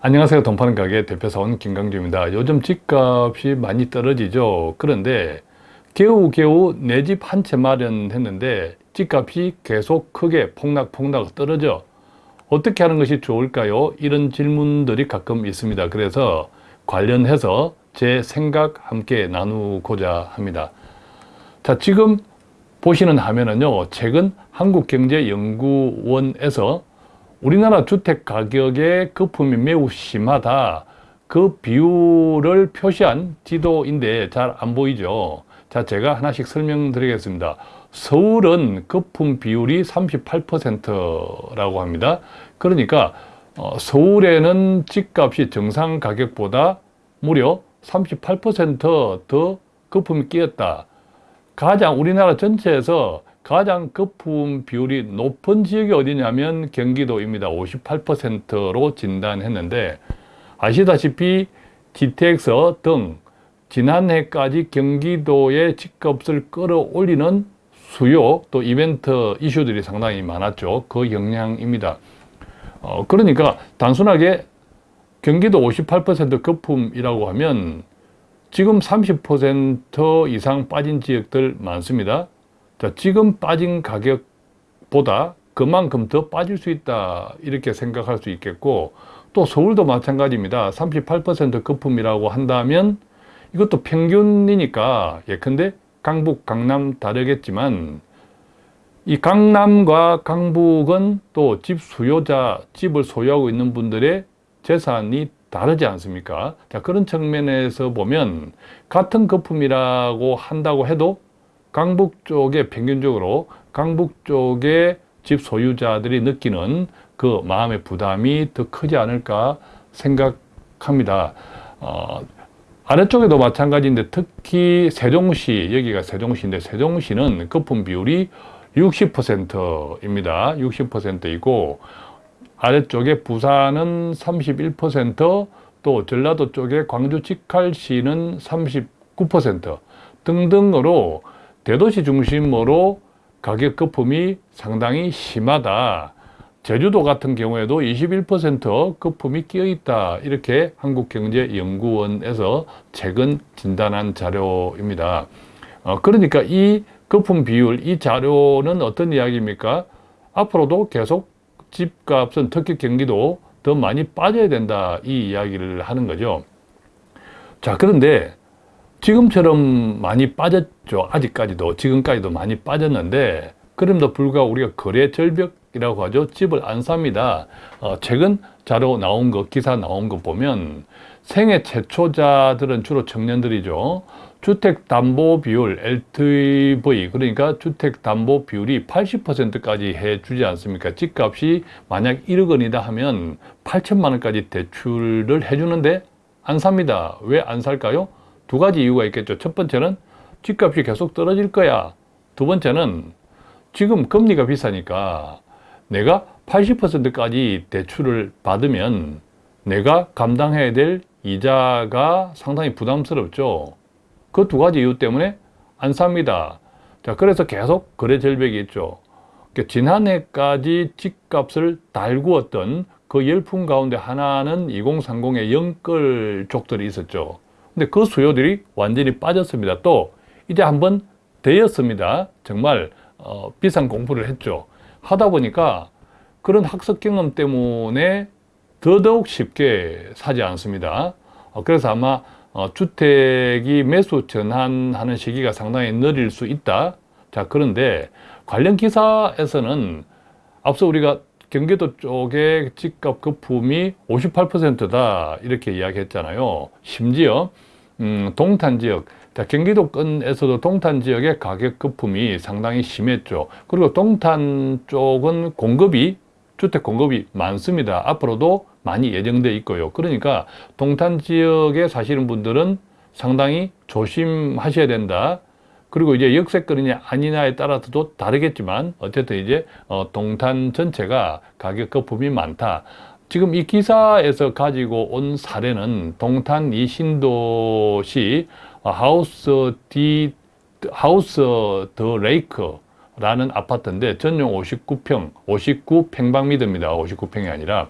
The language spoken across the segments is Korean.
안녕하세요. 돈 파는 가게 대표사원 김강주입니다. 요즘 집값이 많이 떨어지죠. 그런데 겨우겨우 내 집 한 채 마련했는데 집값이 계속 크게 폭락폭락 떨어져. 어떻게 하는 것이 좋을까요? 이런 질문들이 가끔 있습니다. 그래서 관련해서 제 생각 함께 나누고자 합니다. 자, 지금 보시는 화면은요. 최근 한국경제연구원에서 우리나라 주택 가격의 거품이 매우 심하다. 그 비율을 표시한 지도인데 잘 안 보이죠. 자, 제가 하나씩 설명드리겠습니다. 서울은 거품 비율이 38%라고 합니다. 그러니까 어, 서울에는 집값이 정상 가격보다 무려 38%더 거품이 끼었다. 가장 우리나라 전체에서 가장 거품 비율이 높은 지역이 어디냐면 경기도입니다. 58%로 진단했는데 아시다시피 GTX 등 지난해까지 경기도의 집값을 끌어올리는 수요 또 이벤트 이슈들이 상당히 많았죠. 그 영향입니다. 어, 그러니까 단순하게 경기도 58% 거품이라고 하면 지금 30% 이상 빠진 지역들 많습니다. 자, 지금 빠진 가격보다 그만큼 더 빠질 수 있다 이렇게 생각할 수 있겠고 또 서울도 마찬가지입니다 38% 거품이라고 한다면 이것도 평균이니까 예컨대 강북, 강남 다르겠지만 이 강남과 강북은 또 집 수요자, 집을 소유하고 있는 분들의 재산이 다르지 않습니까? 자, 그런 측면에서 보면 같은 거품이라고 한다고 해도 강북 쪽에 평균적으로 강북 쪽에 집 소유자들이 느끼는 그 마음의 부담이 더 크지 않을까 생각합니다. 어, 아래쪽에도 마찬가지인데 특히 세종시, 여기가 세종시인데 세종시는 거품 비율이 60%입니다. 60%이고 아래쪽에 부산은 31%또 전라도 쪽에 광주 직할시는 39% 등등으로 대도시 중심으로 가격 거품이 상당히 심하다. 제주도 같은 경우에도 21% 거품이 끼어 있다. 이렇게 한국경제연구원에서 최근 진단한 자료입니다. 어, 그러니까 이 거품 비율, 이 자료는 어떤 이야기입니까? 앞으로도 계속 집값은 특히 경기도 더 많이 빠져야 된다. 이 이야기를 하는 거죠. 자, 그런데 지금처럼 많이 빠졌죠. 아직까지도 지금까지도 많이 빠졌는데 그럼에도 불구하고 우리가 거래 절벽이라고 하죠. 집을 안 삽니다. 어, 최근 자료 나온 거, 기사 나온 거 보면 생애 최초자들은 주로 청년들이죠. 주택담보 비율 LTV 그러니까 주택담보 비율이 80%까지 해주지 않습니까? 집값이 만약 1억 원이다 하면 8천만 원까지 대출을 해주는데 안 삽니다. 왜 안 살까요? 두 가지 이유가 있겠죠. 첫 번째는 집값이 계속 떨어질 거야. 두 번째는 지금 금리가 비싸니까 내가 80%까지 대출을 받으면 내가 감당해야 될 이자가 상당히 부담스럽죠. 그 두 가지 이유 때문에 안 삽니다. 자, 그래서 계속 거래 절벽이 있죠. 그러니까 지난해까지 집값을 달구었던 그 열풍 가운데 하나는 2030의 영끌 족들이 있었죠. 근데 그 수요들이 완전히 빠졌습니다. 또 이제 한번 되었습니다. 정말 어, 비싼 공부를 했죠. 하다 보니까 그런 학습 경험 때문에 더더욱 쉽게 사지 않습니다. 어, 그래서 아마 어, 주택이 매수 전환하는 시기가 상당히 느릴 수 있다. 자, 그런데 관련 기사에서는 앞서 우리가 경기도 쪽의 집값 거품이 58%다 이렇게 이야기했잖아요. 심지어 음, 동탄 지역, 자, 경기도권에서도 동탄 지역의 가격 거품이 상당히 심했죠. 그리고 동탄 쪽은 공급이, 주택 공급이 많습니다. 앞으로도 많이 예정되어 있고요. 그러니까 동탄 지역에 사시는 분들은 상당히 조심하셔야 된다. 그리고 이제 역세권이냐 아니냐에 따라서도 다르겠지만 어쨌든 이제 어, 동탄 전체가 가격 거품이 많다. 지금 이 기사에서 가지고 온 사례는 동탄 이 신도시 하우스 디 하우스 더 레이크라는 아파트인데 전용 59평, 59평방미터입니다. 59평이 아니라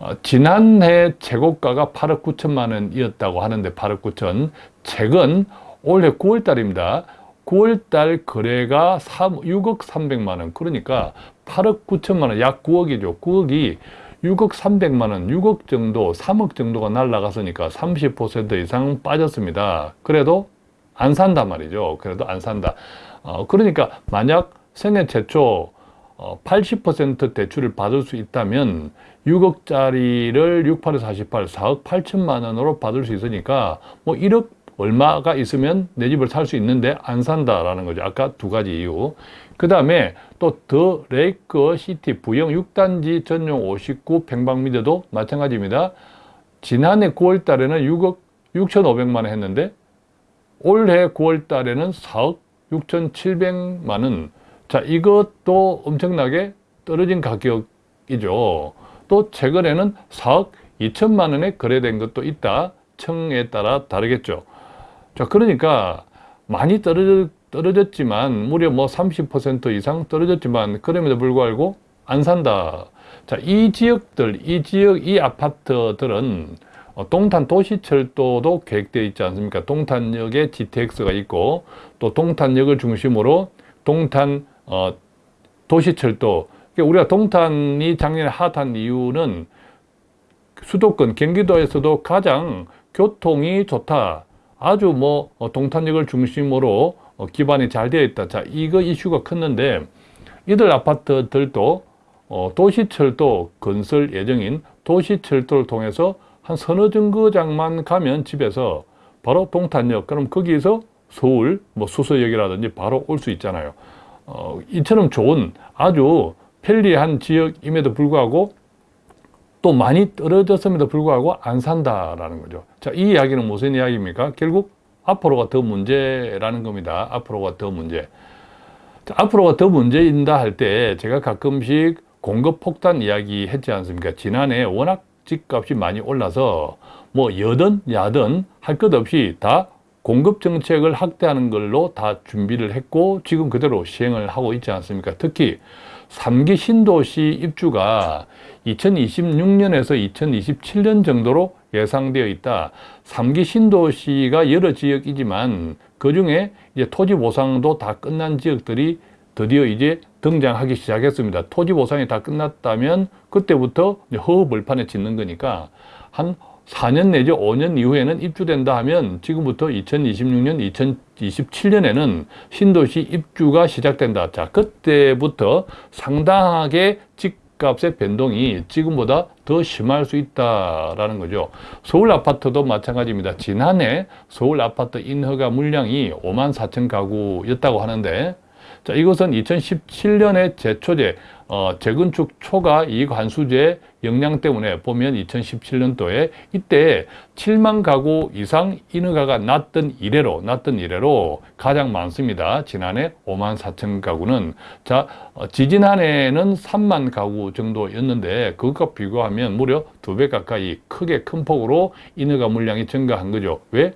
어, 지난해 재고가가 8억 9천만 원이었다고 하는데 8억 9천 최근 올해 9월 달입니다. 9월 달 거래가 3, 6억 3백만 원 그러니까 8억 9천만 원 약 9억이죠. 9억이 6억 3백만 원, 6억 정도, 3억 정도가 날라갔으니까 30% 이상 빠졌습니다. 그래도 안 산단 말이죠. 그래도 안 산다. 어, 그러니까 만약 생애 최초 어, 80% 대출을 받을 수 있다면 6억짜리를 68에서 48, 4억 8천만 원으로 받을 수 있으니까 뭐 1억 얼마가 있으면 내 집을 살 수 있는데 안 산다라는 거죠. 아까 두 가지 이유. 그 다음에 또 더 레이크 시티 부영 6단지 전용 59 평방미터도 마찬가지입니다. 지난해 9월 달에는 6억 6,500만 원 했는데 올해 9월 달에는 4억 6,700만 원. 자, 이것도 엄청나게 떨어진 가격이죠. 또 최근에는 4억 2천만 원에 거래된 것도 있다. 청에 따라 다르겠죠. 자, 그러니까 많이 떨어졌, 떨어졌지만 무려 뭐 30% 이상 떨어졌지만 그럼에도 불구하고 안 산다. 자, 이 지역들, 이 지역, 이 아파트들은 어, 동탄 도시철도도 계획되어 있지 않습니까? 동탄역에 GTX가 있고 또 동탄역을 중심으로 동탄 어, 도시철도 그러니까 우리가 동탄이 작년에 핫한 이유는 수도권 경기도에서도 가장 교통이 좋다. 아주 뭐 어, 동탄역을 중심으로 어, 기반이 잘 되어 있다. 자, 이거 이슈가 컸는데 이들 아파트들도 어, 도시철도 건설 예정인 도시철도를 통해서 한 서너 정거장만 가면 집에서 바로 동탄역 그럼 거기에서 서울 뭐 수서역이라든지 바로 올 수 있잖아요 어, 이처럼 좋은 아주 편리한 지역임에도 불구하고 또 많이 떨어졌음에도 불구하고 안 산다라는 거죠 자, 이 이야기는 무슨 이야기입니까? 결국 앞으로가 더 문제라는 겁니다 앞으로가 더 문제 자, 앞으로가 더 문제인다 할 때 제가 가끔씩 공급 폭탄 이야기 했지 않습니까? 지난해 워낙 집값이 많이 올라서 뭐 여든 야든 할 것 없이 다 공급 정책을 확대하는 걸로 다 준비를 했고 지금 그대로 시행을 하고 있지 않습니까? 특히 3기 신도시 입주가 2026년에서 2027년 정도로 예상되어 있다. 3기 신도시가 여러 지역이지만 그 중에 이제 토지 보상도 다 끝난 지역들이 드디어 이제 등장하기 시작했습니다. 토지 보상이 다 끝났다면 그때부터 허허벌판에 짓는 거니까 한 4년 내지 5년 이후에는 입주된다 하면 지금부터 2026년, 2027년에는 신도시 입주가 시작된다. 자, 그때부터 상당하게 집값의 변동이 지금보다 더 심할 수 있다라는 거죠. 서울 아파트도 마찬가지입니다. 지난해 서울 아파트 인허가 물량이 5만 4천 가구였다고 하는데 자, 이것은 2017년에 제초제, 어, 재건축 초과 이익 환수제 영향 때문에 보면 2017년도에 이때 7만 가구 이상 인허가가 났던 이래로, 났던 이래로 가장 많습니다. 지난해 5만 4천 가구는. 자, 어, 지지난해는 3만 가구 정도였는데 그것과 비교하면 무려 두 배 가까이 크게 큰 폭으로 인허가 물량이 증가한 거죠. 왜?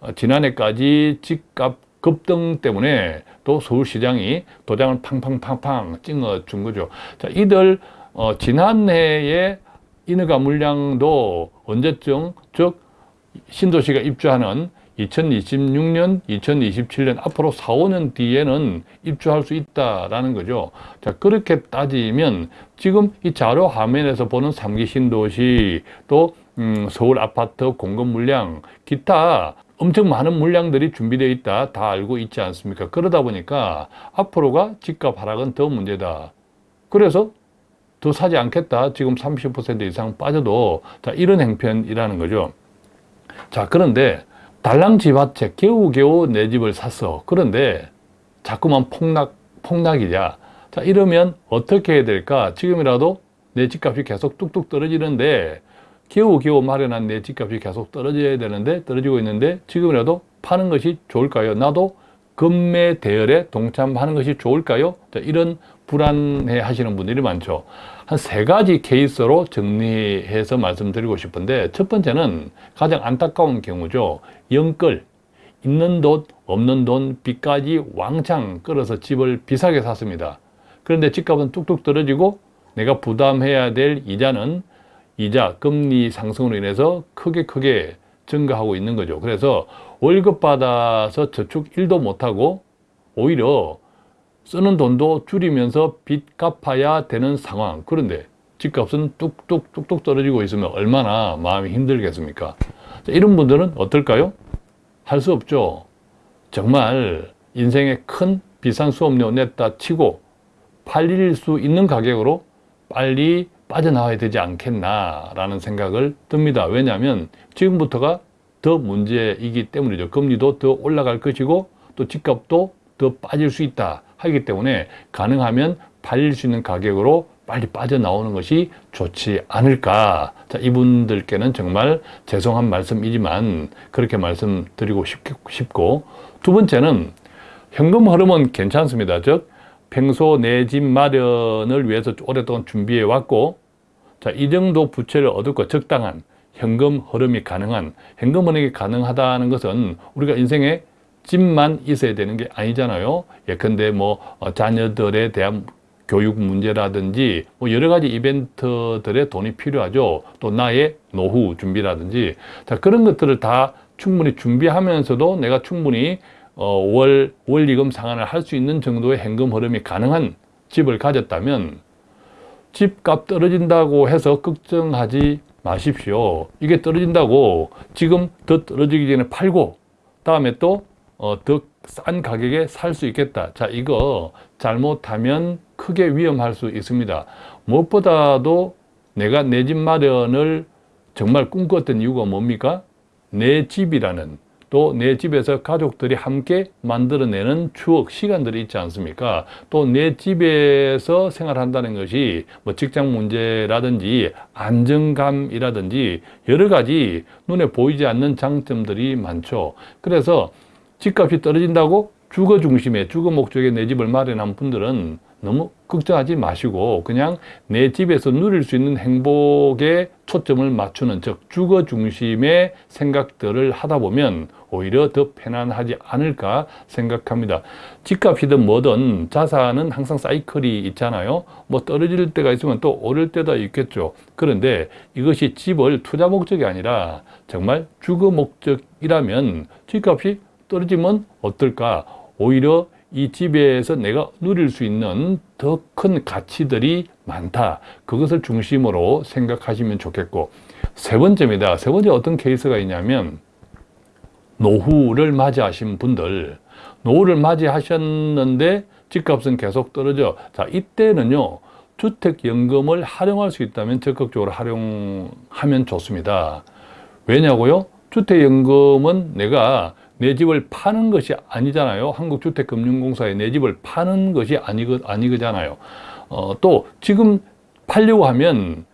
어, 지난해까지 집값 급등 때문에 또 서울시장이 도장을 팡팡팡팡 찍어준 거죠. 자, 이들 어, 지난해에 인허가 물량도 언제쯤 즉 신도시가 입주하는 2026년, 2027년 앞으로 4, 5년 뒤에는 입주할 수 있다라는 거죠. 자, 그렇게 따지면 지금 이 자료 화면에서 보는 3기 신도시 또 음, 서울 아파트 공급 물량, 기타 엄청 많은 물량들이 준비되어 있다. 다 알고 있지 않습니까? 그러다 보니까 앞으로가 집값 하락은 더 문제다. 그래서 더 사지 않겠다 지금 30% 이상 빠져도 자 이런 행편이라는 거죠 자 그런데 달랑 집합체 겨우겨우 내 집을 샀어 그런데 자꾸만 폭락 폭락이냐 자 이러면 어떻게 해야 될까 지금이라도 내 집값이 계속 뚝뚝 떨어지는데 겨우겨우 마련한 내 집값이 계속 떨어져야 되는데 떨어지고 있는데 지금이라도 파는 것이 좋을까요? 나도 금매 대열에 동참하는 것이 좋을까요? 자, 이런 불안해 하시는 분들이 많죠. 한 세 가지 케이스로 정리해서 말씀드리고 싶은데 첫 번째는 가장 안타까운 경우죠. 영끌, 있는 돈, 없는 돈, 빚까지 왕창 끌어서 집을 비싸게 샀습니다. 그런데 집값은 뚝뚝 떨어지고 내가 부담해야 될 이자는 이자, 금리 상승으로 인해서 크게 크게 증가하고 있는 거죠. 그래서 월급 받아서 저축 1도 못하고 오히려 쓰는 돈도 줄이면서 빚 갚아야 되는 상황. 그런데 집값은 뚝뚝 뚝뚝 떨어지고 있으면 얼마나 마음이 힘들겠습니까? 자, 이런 분들은 어떨까요? 할 수 없죠. 정말 인생에 큰 비싼 수업료 냈다 치고 팔릴 수 있는 가격으로 빨리 빠져나와야 되지 않겠나 라는 생각을 듭니다. 왜냐하면 지금부터가 더 문제이기 때문이죠. 금리도 더 올라갈 것이고 또 집값도 더 빠질 수 있다 하기 때문에 가능하면 팔릴 수 있는 가격으로 빨리 빠져나오는 것이 좋지 않을까. 자, 이분들께는 정말 죄송한 말씀이지만 그렇게 말씀드리고 싶고 두 번째는 현금 흐름은 괜찮습니다. 즉 평소 내 집 마련을 위해서 오랫동안 준비해 왔고 자, 이 정도 부채를 얻었고 적당한 현금 흐름이 가능한 현금 흐름이 가능하다는 것은 우리가 인생에 집만 있어야 되는 게 아니잖아요. 예컨대 뭐 어, 자녀들에 대한 교육 문제라든지 뭐 여러 가지 이벤트들에 돈이 필요하죠. 또 나의 노후 준비라든지 자 그런 것들을 다 충분히 준비하면서도 내가 충분히 어, 월 원리금 상환을 할 수 있는 정도의 현금 흐름이 가능한 집을 가졌다면 집값 떨어진다고 해서 걱정하지 마십시오. 이게 떨어진다고 지금 더 떨어지기 전에 팔고 다음에 또 어, 더 싼 가격에 살 수 있겠다. 자, 이거 잘못하면 크게 위험할 수 있습니다. 무엇보다도 내가 내 집 마련을 정말 꿈꿨던 이유가 뭡니까? 내 집이라는 또 내 집에서 가족들이 함께 만들어내는 추억, 시간들이 있지 않습니까? 또 내 집에서 생활한다는 것이 뭐 직장 문제라든지 안정감이라든지 여러 가지 눈에 보이지 않는 장점들이 많죠. 그래서 집값이 떨어진다고 주거 중심의 주거 목적의 내 집을 마련한 분들은 너무 걱정하지 마시고 그냥 내 집에서 누릴 수 있는 행복에 초점을 맞추는 즉 주거 중심의 생각들을 하다 보면 오히려 더 편안하지 않을까 생각합니다. 집값이든 뭐든 자산은 항상 사이클이 있잖아요. 뭐 떨어질 때가 있으면 또 오를 때도 있겠죠. 그런데 이것이 집을 투자 목적이 아니라 정말 주거 목적이라면 집값이 떨어지면 어떨까? 오히려 이 집에서 내가 누릴 수 있는 더 큰 가치들이 많다. 그것을 중심으로 생각하시면 좋겠고 세 번째입니다. 세 번째 어떤 케이스가 있냐면 노후를 맞이하신 분들 노후를 맞이하셨는데 집값은 계속 떨어져. 자 이때는요. 주택연금을 활용할 수 있다면 적극적으로 활용하면 좋습니다. 왜냐고요? 주택연금은 내가 내 집을 파는 것이 아니잖아요. 한국주택금융공사에 내 집을 파는 것이 아니거, 아니거잖아요. 어, 또 지금 팔려고 하면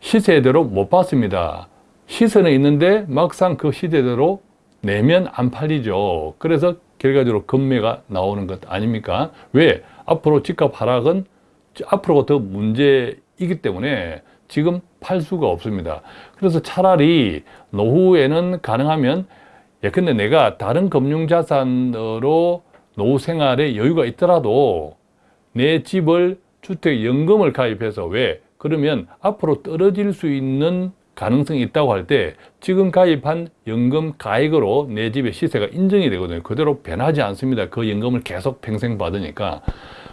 시세대로 못 받습니다. 시세는 있는데 막상 그 시세대로 내면 안 팔리죠. 그래서 결과적으로 금매가 나오는 것 아닙니까? 왜? 앞으로 집값 하락은 앞으로가 더 문제이기 때문에 지금 팔 수가 없습니다. 그래서 차라리 노후에는 가능하면 예컨대 내가 다른 금융자산으로 노후 생활에 여유가 있더라도 내 집을 주택연금을 가입해서 왜? 그러면 앞으로 떨어질 수 있는 가능성이 있다고 할 때 지금 가입한 연금 가액으로 내 집의 시세가 인정이 되거든요. 그대로 변하지 않습니다. 그 연금을 계속 평생 받으니까.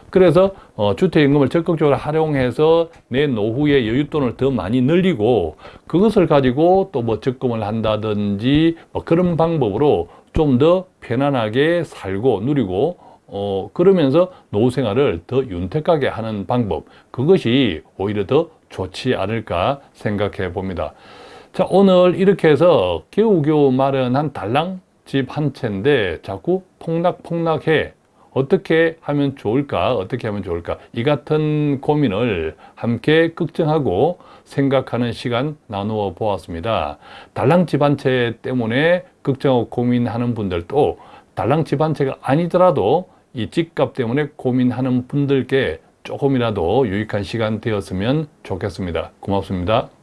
그래서 어, 주택연금을 적극적으로 활용해서 내 노후의 여윳돈을 더 많이 늘리고 그것을 가지고 또 뭐 적금을 한다든지 뭐 그런 방법으로 좀 더 편안하게 살고 누리고 어, 그러면서 노후 생활을 더 윤택하게 하는 방법 그것이 오히려 더 좋지 않을까 생각해 봅니다. 자 오늘 이렇게 해서 겨우겨우 마련한 달랑 집 한 채인데 자꾸 폭락폭락해 어떻게 하면 좋을까 어떻게 하면 좋을까. 이 같은 고민을 함께 걱정하고 생각하는 시간 나누어 보았습니다. 달랑집 한채 때문에 걱정하고 고민하는 분들도 달랑집 한 채가 아니더라도 이 집값 때문에 고민하는 분들께 조금이라도 유익한 시간 되었으면 좋겠습니다. 고맙습니다